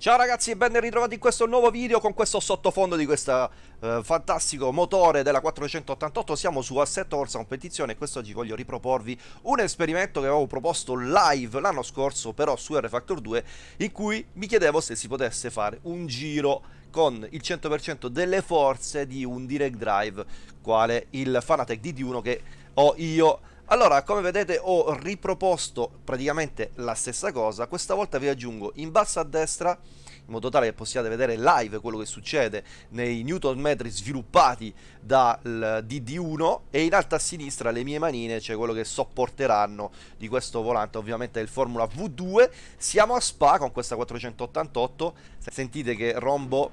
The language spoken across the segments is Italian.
Ciao ragazzi e ben ritrovati in questo nuovo video con questo sottofondo di questo eh, fantastico motore della 488 Siamo su Assetto Corsa Competizione e quest'oggi voglio riproporvi un esperimento che avevo proposto live l'anno scorso però su R Factor 2 In cui mi chiedevo se si potesse fare un giro con il 100% delle forze di un direct drive Quale il Fanatec DD1 che ho io allora, come vedete ho riproposto praticamente la stessa cosa, questa volta vi aggiungo in basso a destra in modo tale che possiate vedere live quello che succede nei Newton metri sviluppati dal DD1 e in alto a sinistra le mie manine, cioè quello che sopporteranno di questo volante, ovviamente è il Formula V2. Siamo a Spa con questa 488, sentite che rombo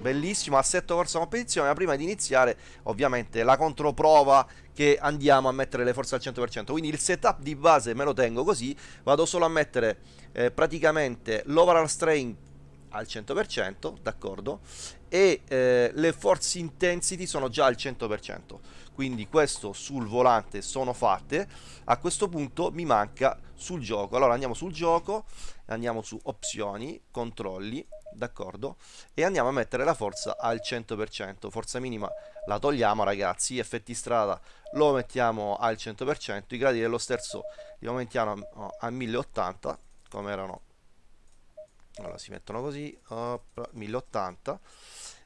bellissimo assetto corsa competizione ma prima di iniziare ovviamente la controprova che andiamo a mettere le forze al 100% quindi il setup di base me lo tengo così vado solo a mettere eh, praticamente l'overall strain al 100%, d'accordo? E eh, le force intensity sono già al 100%, quindi questo sul volante sono fatte. A questo punto mi manca sul gioco. Allora andiamo sul gioco, andiamo su opzioni, controlli, d'accordo? E andiamo a mettere la forza al 100%. Forza minima la togliamo ragazzi, effetti strada lo mettiamo al 100%, i gradi dello sterzo li aumentiamo a 1080 come erano. Allora si mettono così op, 1080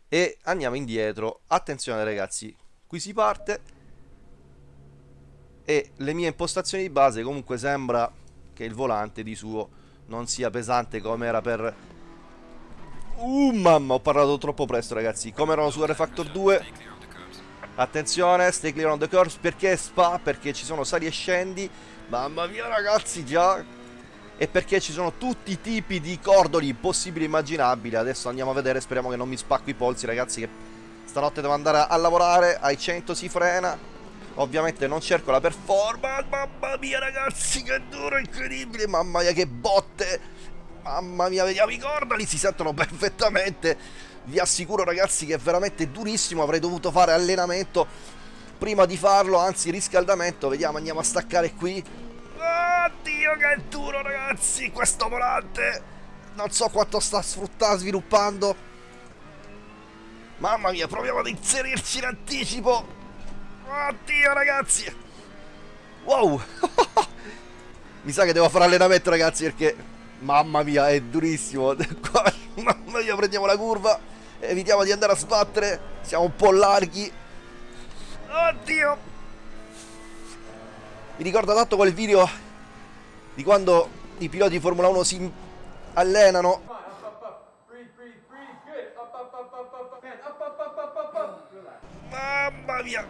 e andiamo indietro. Attenzione ragazzi. Qui si parte. E le mie impostazioni di base comunque sembra che il volante di suo non sia pesante come era per uh mamma ho parlato troppo presto ragazzi. Come erano su R-Factor 2 attenzione stay clear on the curves perché spa? Perché ci sono sali e scendi. Mamma mia ragazzi già. E perché ci sono tutti i tipi di cordoli possibili e immaginabili. Adesso andiamo a vedere, speriamo che non mi spacco i polsi ragazzi che stanotte devo andare a lavorare, ai 100 si frena. Ovviamente non cerco la performance, mamma mia ragazzi che duro, incredibile, mamma mia che botte. Mamma mia, vediamo i cordoli, si sentono perfettamente. Vi assicuro ragazzi che è veramente durissimo, avrei dovuto fare allenamento prima di farlo, anzi riscaldamento. Vediamo, andiamo a staccare qui. Oddio che è duro ragazzi questo volante. Non so quanto sta sfruttando, sviluppando. Mamma mia proviamo ad inserirci in anticipo. Oddio ragazzi. Wow. Mi sa che devo fare allenamento ragazzi perché Mamma mia è durissimo Mamma mia prendiamo la curva Evitiamo di andare a sbattere Siamo un po' larghi Oddio mi ricorda tanto quel video di quando i piloti di Formula 1 si allenano. Mamma mia!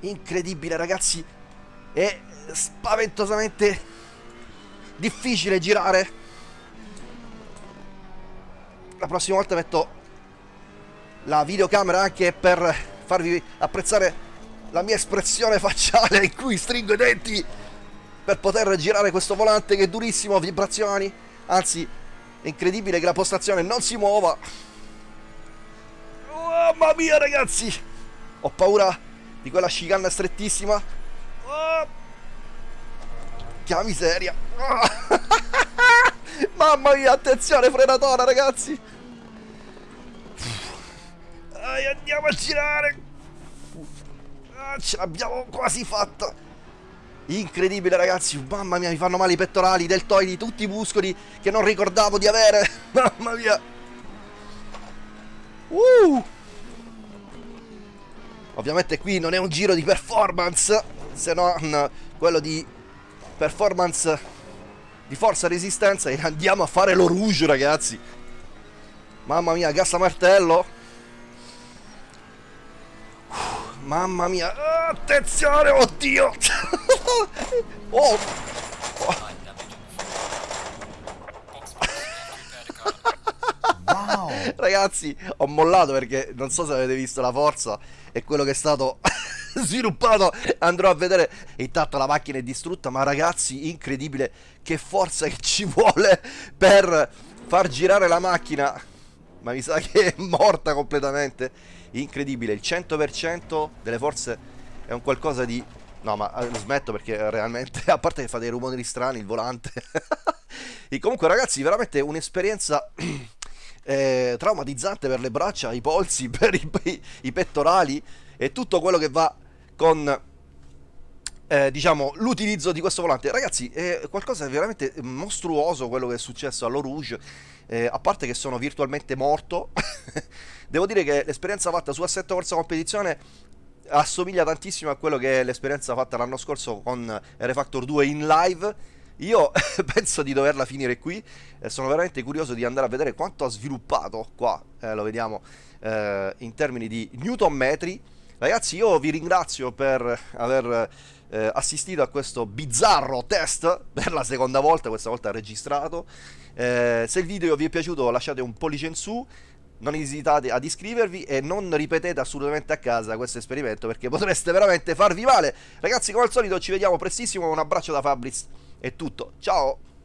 Incredibile ragazzi! È spaventosamente difficile girare. La prossima volta metto la videocamera anche per farvi apprezzare la mia espressione facciale in cui stringo i denti per poter girare questo volante che è durissimo, vibrazioni, anzi è incredibile che la postazione non si muova. Oh, mamma mia ragazzi, ho paura di quella chicane strettissima. Che miseria. Mamma mia, attenzione frenatore ragazzi. Dai, andiamo a girare. Ah, ce l'abbiamo quasi fatta. Incredibile ragazzi, mamma mia mi fanno male i pettorali, i deltoidi, tutti i muscoli che non ricordavo di avere. mamma mia. Uh. Ovviamente qui non è un giro di performance, se non quello di performance di forza resistenza e andiamo a fare lo rouge ragazzi. Mamma mia, gas a martello. Mamma mia. Attenzione, oddio. oh. Wow. Ragazzi, ho mollato perché non so se avete visto la forza e quello che è stato sviluppato. Andrò a vedere. Intanto la macchina è distrutta, ma ragazzi, incredibile che forza che ci vuole per far girare la macchina. Ma mi sa che è morta completamente incredibile, il 100% delle forze è un qualcosa di... No, ma eh, smetto perché realmente, a parte che fa dei rumori strani il volante, e comunque ragazzi, veramente un'esperienza eh, traumatizzante per le braccia, i polsi, per i, i, i pettorali e tutto quello che va con eh, diciamo, l'utilizzo di questo volante. Ragazzi, è qualcosa di veramente mostruoso quello che è successo all'O Rouge. Eh, a parte che sono virtualmente morto, devo dire che l'esperienza fatta su Assetto Corsa Competizione assomiglia tantissimo a quello che è l'esperienza fatta l'anno scorso con R-Factor 2 in live. Io penso di doverla finire qui e sono veramente curioso di andare a vedere quanto ha sviluppato qua, eh, lo vediamo eh, in termini di newton metri. Ragazzi, io vi ringrazio per aver eh, assistito a questo bizzarro test per la seconda volta, questa volta registrato. Eh, se il video vi è piaciuto lasciate un pollice in su, non esitate ad iscrivervi e non ripetete assolutamente a casa questo esperimento perché potreste veramente farvi male. Ragazzi, come al solito ci vediamo prestissimo, un abbraccio da Fabriz, è tutto, ciao!